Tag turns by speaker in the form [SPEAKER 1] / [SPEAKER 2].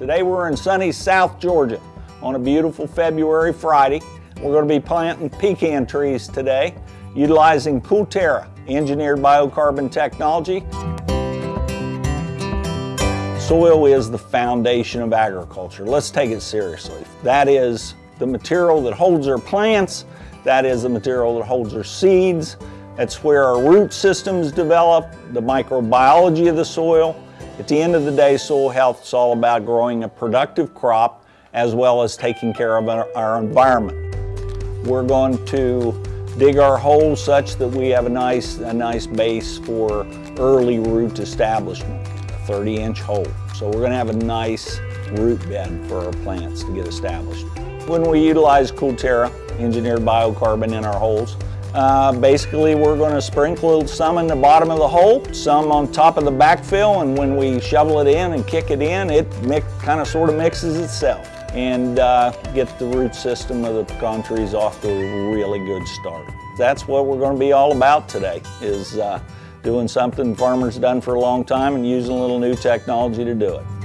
[SPEAKER 1] Today we're in sunny South Georgia on a beautiful February Friday. We're going to be planting pecan trees today utilizing Cool Terra, engineered biocarbon technology. Soil is the foundation of agriculture. Let's take it seriously. That is the material that holds our plants, that is the material that holds our seeds, that's where our root systems develop, the microbiology of the soil. At the end of the day, soil health is all about growing a productive crop as well as taking care of our, environment. We're going to dig our holes such that we have a nice, a nice base for early root establishment, a 30 inch hole. So we're gonna have a nice root bed for our plants to get established. When we utilize Cool Terra, engineered biocarbon in our holes, uh, basically, we're going to sprinkle some in the bottom of the hole, some on top of the backfill, and when we shovel it in and kick it in, it kind of sort of mixes itself and uh, get the root system of the pecan trees off to a really good start. That's what we're going to be all about today, is uh, doing something farmers done for a long time and using a little new technology to do it.